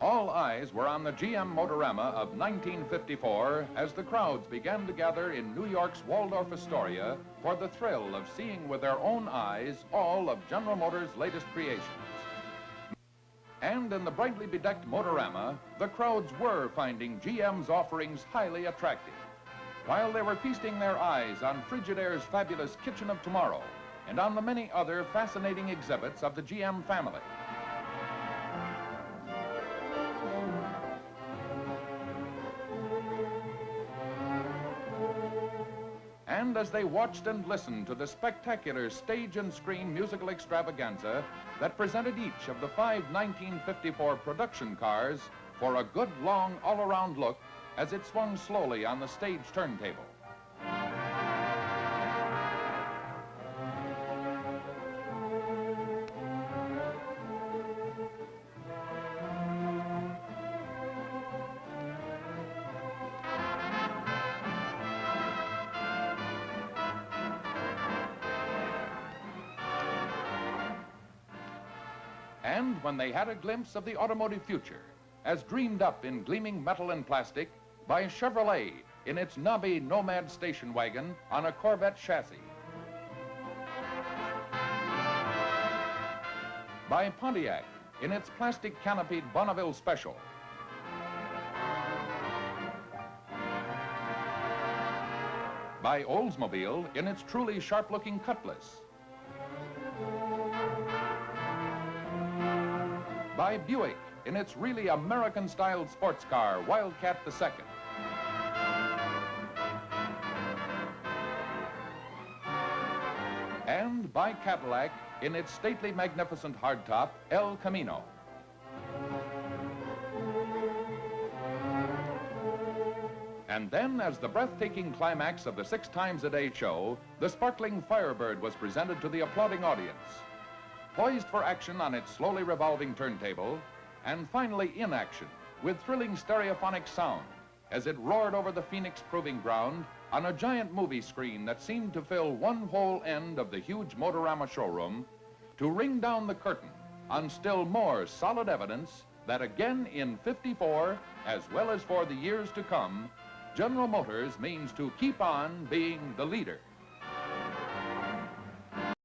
All eyes were on the GM Motorama of 1954 as the crowds began to gather in New York's Waldorf Astoria for the thrill of seeing with their own eyes all of General Motors' latest creations. And in the brightly bedecked Motorama, the crowds were finding GM's offerings highly attractive, while they were feasting their eyes on Frigidaire's fabulous Kitchen of Tomorrow and on the many other fascinating exhibits of the GM family. And as they watched and listened to the spectacular stage and screen musical extravaganza that presented each of the five 1954 production cars for a good long all-around look as it swung slowly on the stage turntable. And when they had a glimpse of the automotive future, as dreamed up in gleaming metal and plastic by Chevrolet in its knobby Nomad station wagon on a Corvette chassis. By Pontiac in its plastic canopied Bonneville Special. By Oldsmobile in its truly sharp-looking Cutlass. By Buick in its really American-styled sports car, Wildcat II. And by Cadillac in its stately, magnificent hardtop, El Camino. And then, as the breathtaking climax of the six times a day show, the sparkling Firebird was presented to the applauding audience. Poised for action on its slowly revolving turntable, and finally in action with thrilling stereophonic sound as it roared over the Phoenix Proving Ground on a giant movie screen that seemed to fill one whole end of the huge Motorama showroom to ring down the curtain on still more solid evidence that again in 54, as well as for the years to come, General Motors means to keep on being the leader.